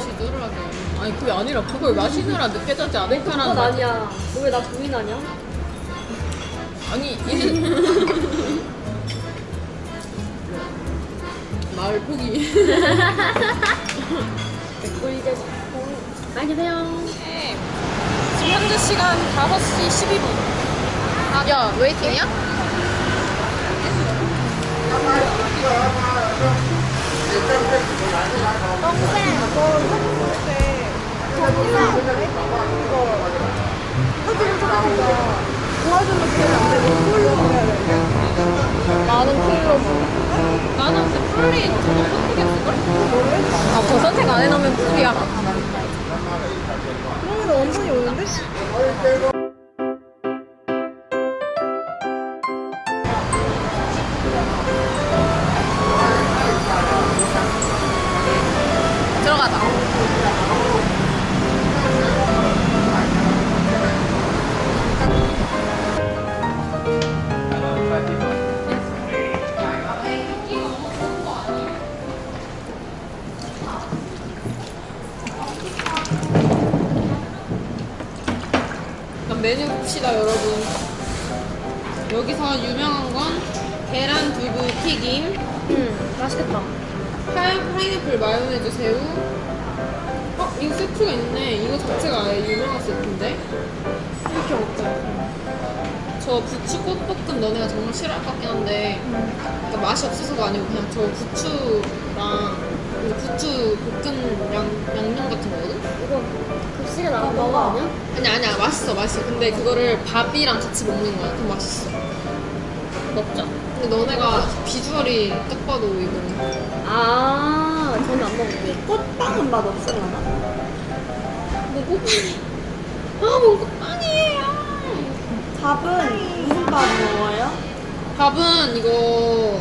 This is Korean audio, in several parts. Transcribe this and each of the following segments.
시도를 아니 그게 아니라 그걸 마시느라 느껴졌지 그건 않을까라는 말. 아니야. 너 왜나 부인하냐? 아니 이제 말 포기 개꿀이제 많이 드세요. 네. 지금 현재 시간 5시 12분 야 웨이팅이야? 나는 풀로 나는 근데 풀리 저거 선택했을걸? 아저 선택 안 해놓으면 풀이야 그러면 원천이 오는데? 튀김 응, 맛있겠다. 파인, 파인애플 마요네즈 새우 어? 이거 세트가 있네 이거 자체가 아예 유명한 세트인데 이렇게 먹자 저 부추 꽃볶음 너네가 정말 싫어할 것 같긴 한데 그러니까 맛이 없어서가 아니고 그냥 저 부추랑 그 부추 볶음 양, 양념 같은 거거든? 이거 급식에 나온 거 아니야? 아니 아니야 맛있어 맛있어 근데 그거를 밥이랑 같이 먹는 거야 그럼 맛있어 먹자. 근데 너네가 비주얼이 딱 봐도 이거는 아, 저는 안 먹을게. 꽃빵은 맛 없을라나? 뭐 꽃빵이 아뭐 꽃빵이에요 밥은 무슨 밥 먹어요? 밥은 이거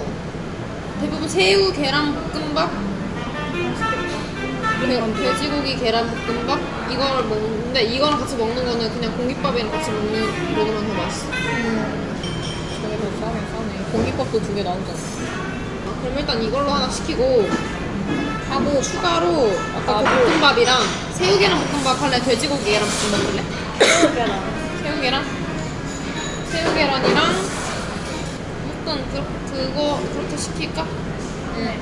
대부분 새우 계란 볶음밥 돼- 돼지고기 계란 볶음밥 이걸 먹는데 이거랑 같이 먹는 거는 그냥 공깃밥이랑 같이 먹는 먹으면 더 맛있어. 저게 더 싸네 싸네. 공깃밥도 두 개 나오잖아. 아, 그럼 일단 이걸로 하나 시키고 하고 추가로 아까 그 볶음밥이랑 새우 계란 볶음밥 할래? 돼지고기 계란 볶음밥 할래? 계란. 새우 계란? 새우 계란이랑 볶음 그, 그거 그렇게 시킬까? 네.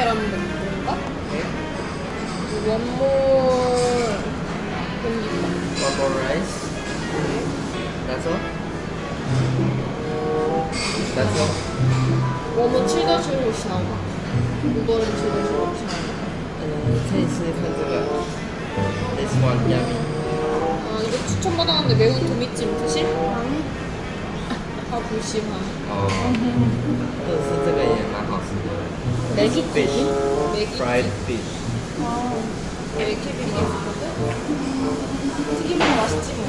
원모회라는 게 뭔가? 네. 원모 공기. 라이스. 나서. 나서. 원모 치더 주로 시나가. 우버는 치더 주로 시나가. 테니스 팬드가. This one 아 이거 추천 받았는데 매운 도미찜 드실? 아, 불심함. 어. 또 스트가 예. 맥이 fish, fried fish. 와, 메기비리게 거든 튀김은 맛있지 뭐.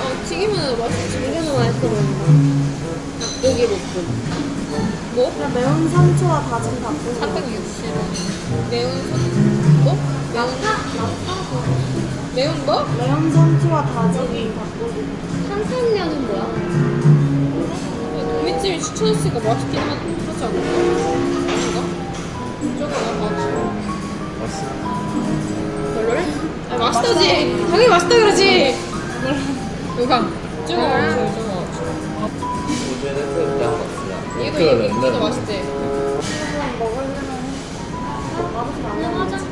어, 튀김은 맛있지. 이게는 맛있어 보인다. 닭고기 볶음. 뭐? 그냥 매운 상추와 다진 닭고기. 4 6 0 매운 상추. 뭐? 매운 상추. 매운 뭐? 매운 상추와 다진 닭고기. 탄산면은 뭐야? 고깃집이 추천했으니까 맛있긴 하지 그렇지 않을까? 아닌가? 저거 나 맛있어 맛있어 별로래? 아 맛있다지. 당연히 맛있다 그러지. 요감 저거 저거 저거 요즘에 햇살도 안 봤어 얘도 얘도 맛있대. 먹으려면 맛없이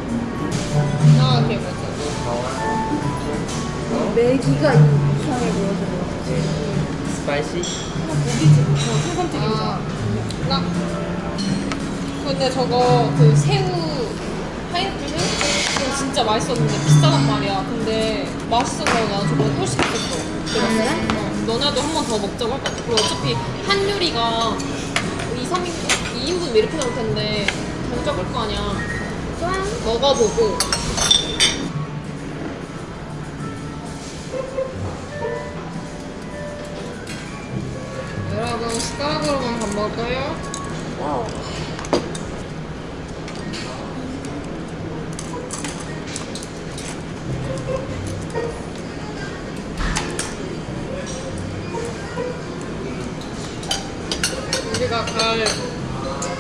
오케이 매기가 이상해 보여서. 그렇지 Spicy. 고기지 뭐 생선튀김이잖아. 아, 나. 근데 저거 그 새우 파인애플 새우 진짜 맛있었는데 비싸단 말이야. 근데 맛있어서 나 저거 또 시켰어. 그래? 어, 너네도 한 번 더 먹자고 할것 같아. 그리고 어차피 한 요리가 2, 3인, 2인분 이렇게 나올 텐데 더 적을 거 아니야. 먹어보고 먹어요? 와우. 우리가 가을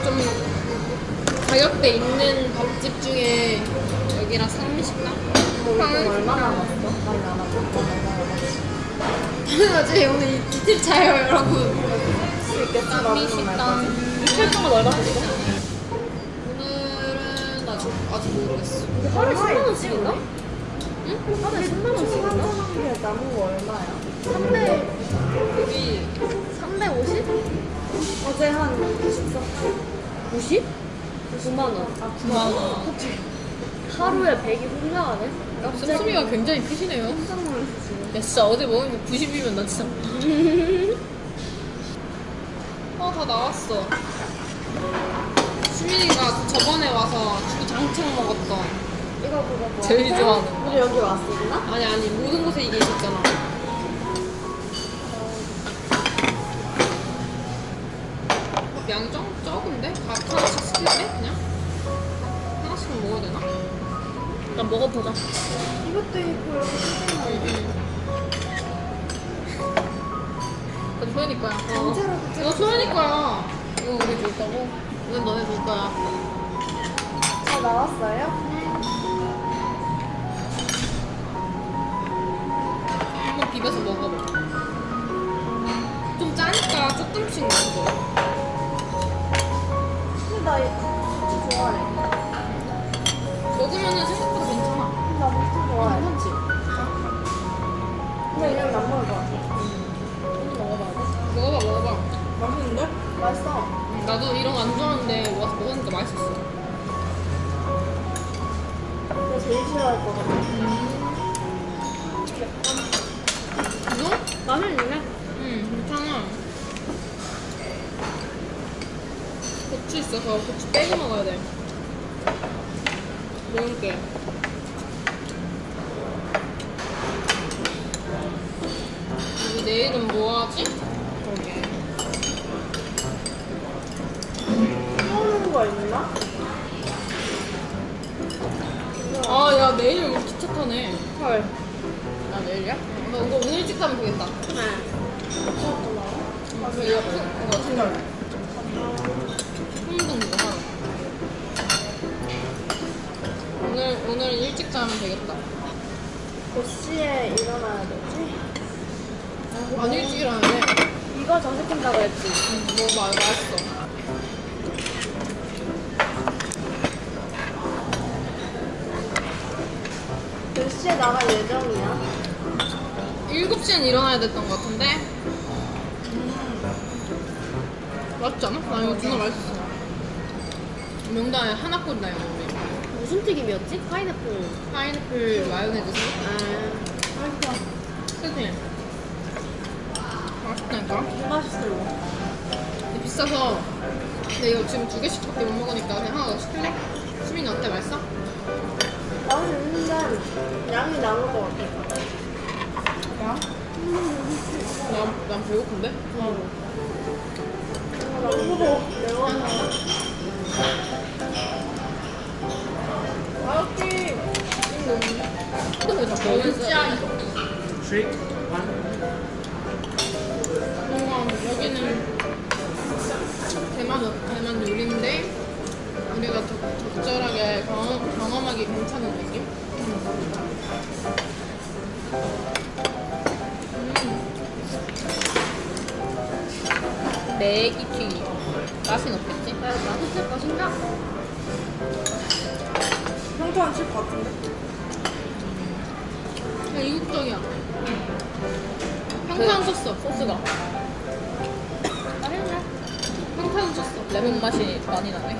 좀 가격대 있는 밥집 중에 여기랑 상미식당? 얼마나 왔어? 많이 안 왔어? 당연하지 오늘 이틀 차예요 여러분 수 있겠지? 나도 상미식당 이틀 동안 얼마 줬어? 오늘은 나 아직, 아직 모르겠어 하루에 10만 원씩인가? 응? 하루에 10만 원씩인가? 한개 남은 거 얼마야? 300, 여기 350? 어제 한 90석 90? 9만 원. 아 9만원 하루에 100이 훌륭하네. 씀씀이가 굉장히 크시네요 깜짝 놀랐어 진짜 어제 먹은 게 90이면 나 진짜 어 다 나왔어 수민이가 저번에 와서 주장창 먹었던 이거 그거 뭐 제일 좋아하는 거 우리 여기 왔었나? 아니 아니 모든 곳에 이게 있었잖아 어, 양좀 적은데? 각 하나씩 시킬래? 그냥? 하나씩만 먹어야 되나? 일단 먹어보자. 이것도 있고 여기 응 그거 소연이 거야 어. 이거 소연이 거야 이거 우리 줄 거고 이건 너네 줄 거야. 다 나왔어요? 한번 비벼서 먹어봐. 좀 짜니까 조금씩 먹어 근데 나 이거 좋아해. 먹으면은 생각보다 괜찮아. 나 무슨 좋아해. 괜찮지? 근데 그냥 안 먹을 것 같아 맛있는데? 맛있어. 응, 나도 이런 거 안 좋아하는데 와서 먹으니까 맛있었어. 근데 제일 싫어할 것 같아. 이거? 맛있네. 응 괜찮아. 고추 있어서 고추 빼고 먹어야 돼. 먹을게. 우리 내일은 뭐 하지? 거 있나? 아 야 내일 우리 기차 타네 헐. 나 내일이야? 너 이거 오늘 일찍 가면 되겠다 네. 아, 그 이거 큰- 이거 생각 흥분 이거 하러 오늘 오늘 일찍 자면 되겠다 몇 시에 일어나야 되지? 안 일찍 일어나네 이거 전시킨다고 했지. 응, 뭐 말, 맛있어 몇 시에 나갈 예정이야? 7시엔 일어나야 됐던 것 같은데 맛있지 않아? 나 이거 진짜 맛있어 명단에 하나 꼴이다 이거 우리 무슨 튀김이었지? 파인애플. 파인애플 마요네즈 아, 맛있어 그치? 맛있다니까 맛있어요 근데 비싸서 근데 이거 지금 두 개씩밖에 못 먹으니까 그냥 하나 더 시킬래? 수민이 어때? 맛있어? 맛있는데 양이 남을 것 같아 여기는 대만, 대만 우리가 적, 적절하게 경험, 경험하기 괜찮은 느낌? 음. 매기 튀김 맛은 어땠지? 야, 맛있을 것인가? 평소한 집 같은데? 그냥 이국적이야 평탄 썼어 소스가 맛있네. 평탄 썼어 레몬 맛이 많이 나네.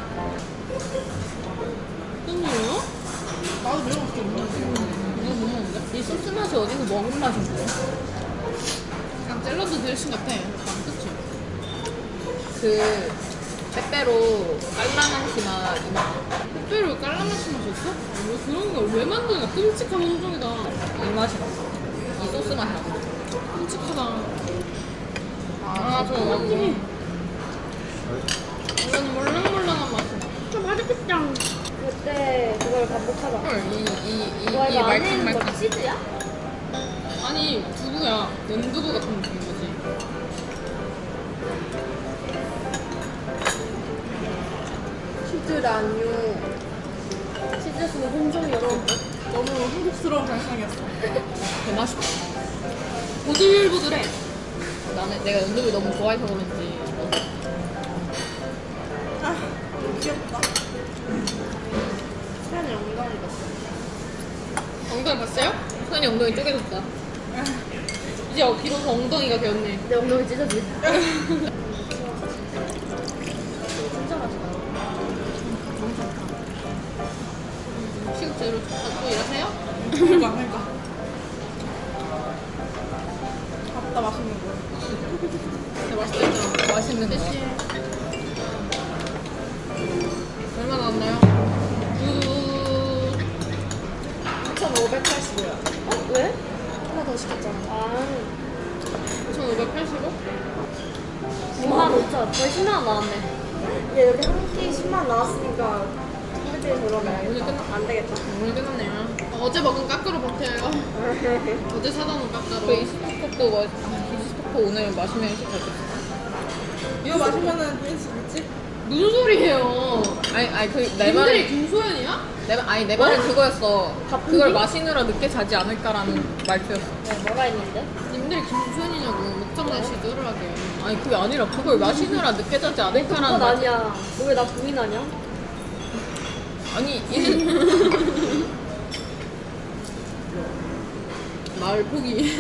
뜬이에요? 나도 매운 거 이거 못 먹는데? 이 소스 맛이 어디서 먹은 맛인데? 그냥 샐러드 드레싱 같아 안 그치? 그 빼빼로 깔라만시 맛 이맛. 특별히 깔라맛이 맛있어? 왜 그런 걸 왜 만드냐 끔찍한 혼종이다 이 맛이 났어. 이 소스 맛이 났어. 끔찍하다 아 저거 완전 이건 몰랑몰랑한 맛이 나좀 맛있겠다. 그때 그걸 반복하자 헐, 이, 이, 이, 와이 말캉 말캉 거 치즈야? 아니 두부야 연두부 같은 느낌인 거지 안유. 치즈스는 혼종이었어. 너무 흥국스러운 발상이었어. 개 맛있다. 보들보들해. 나는 내가 연두를 너무 좋아해서 그런지 수현이 엉덩이 봤어. 엉덩이 봤어요? 소연이 엉덩이 쪼개졌다 이제 어, 비로소 엉덩이가 되었네. 내 엉덩이 찢어지. 진짜 맛있다. 시급제로 갖고 일하세요? 그러니까, 그러니까. 밥다 맛있는 거. 진짜 맛있다 했잖아. 맛있는 거 어? 왜? 하나 더 시켰잖아. 아, 2,585? 9만 5천. 거의 10만 원 나왔네. 얘 여기 한 끼 10만 원 나왔으니까 선배들이 오늘 들어가야겠다. 끝나- 안 되겠다. 오늘 끝났네요. 어제 먹은 까꾸로 버텨요. 어제 사다 놓은 그 까꾸로. 이스토크도 뭐 이스토크 오늘 마시면 시켰어 이거 마시면은 뺄수 있지? 무슨 소리예요? 아니 아니 그내 님들이 말은 김소연이야? 내, 말- 아니 내 말은 그거였어 그걸 마시느라 늦게 자지 않을까라는 말투였어 네, 뭐가 있는데? 님들이 김소연이냐고 목장난 시도를 하게. 아니 그게 아니라 그걸 마시느라 늦게 자지 않을까라는 그건 말 아니야. 너 왜 나 부인하냐? 아니 이제 말 포기.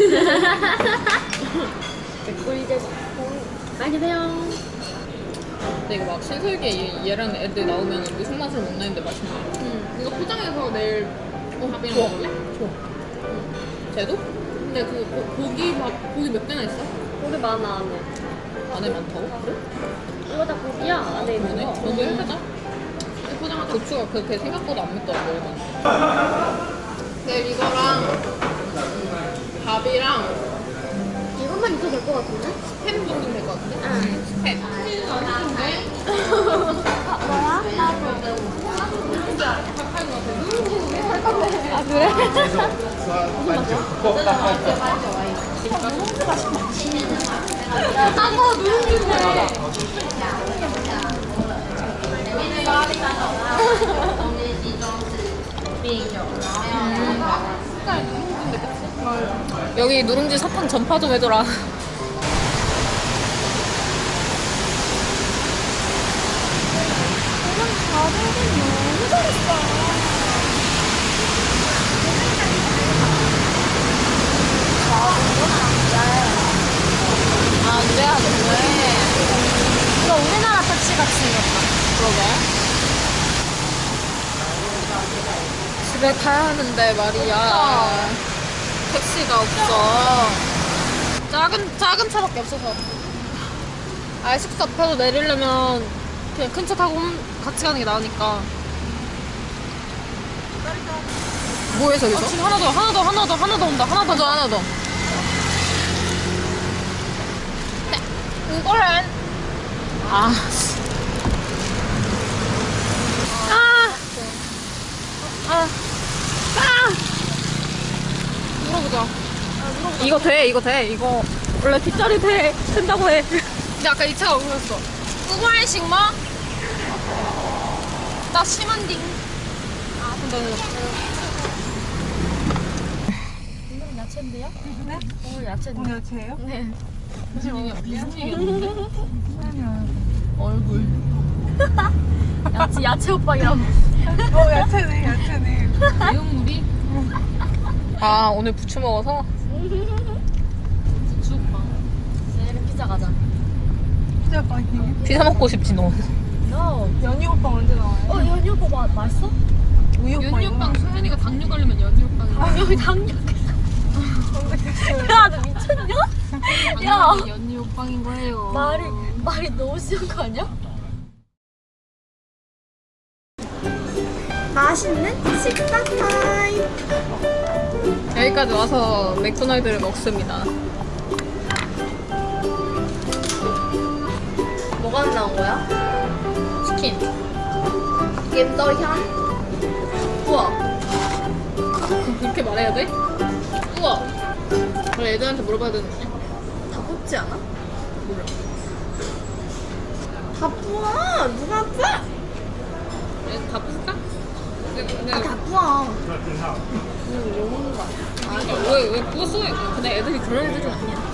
개꿀잼. 많이 드세요. 근데 이거 막 신설기에 얘- 얘랑 애들 나오면 무슨 맛을 못 내는데 맛있네 응. 이거 포장해서 내일 밥이랑 좋아. 먹을래? 쟤도? 근데 그 고, 고기 밥 고기 몇 개나 있어? 고기 많아, 안에. 안에 많다고? 그래? 이거 다 고기야, 안에 있는 그러네 거. 저도 해보자 이거 포장하자. 고추가 그렇게 생각보다 안 맵더라고 이건 내일 이거랑 밥이랑 있어도 될것 같은데? 햄 정도 될 것 같은데? 응. 햄. 치즈 안 했는데? 아, 뭐야? 밥하는 것 같아. 아, 그래? 아까 누룽지인데. 여기 누룽지 사탕 전파 좀 해줘라. 안돼 안돼. 이거 우리나라 택시 같이 생겼다. 그러게. 집에 가야 하는데 말이야 택시가 없어 작은 작은 차밖에 없어서 아 숙소 앞에서 내리려면 그냥 큰 차 타고 홈- 같이 가는 게 나으니까 뭐해 저기서? 지금 하나 더 하나 더 하나 더 하나 더 온다 하나 더 하나 더 네, 이거는 아 씨. 아. 아. 아. 물어보자. 이거 돼, 이거 돼, 이거. 원래 뒷자리 돼, 된다고 해. 근데 아까 이 차가 울렸어. 우발식 뭐? 나 심한 딩. 아, 근데 오늘 야채인데요? 네? 오늘 야채인데. 오늘 제예요? 네. 무슨 얘기야, 무슨 얘기였는데? 얼굴. 야채, 야채 오빠이라고. 어, 야채네, 야채네. 내용물이 아, 오늘 부추 먹어서? 주오빠. 내일 피자 가자. 피자 빵이. 피자 먹고 싶지, 너. No. 연유 오빠 언제 나와요? 어, 연유 오빠 마, 맛있어? 우유 오빠 연유빵 소연이가 당뇨 걸리면 연유빵. 여기 당뇨. 야, 너 미쳤냐? 야. 연유빵인 거예요. 말이, 말이 너무 심한 거 아니야? 맛있는 식사 타임. 여기까지 와서 맥도날드를 먹습니다. 뭐가 안 나온 거야? 치킨. 김도현. 우와. 그렇게 말해야 돼? 우와. 원래 애들한테 물어봐야 되는 거 아니야? 다 뽑지 않아? 몰라. 다 뽑아. 누가 뽑아? 애다 풀까? 근데 근데 다 부어. 그냥 뭐 먹는 거 아니야? 아니 왜 왜 부었어? 근데 애들이 그런 애들은 아니야.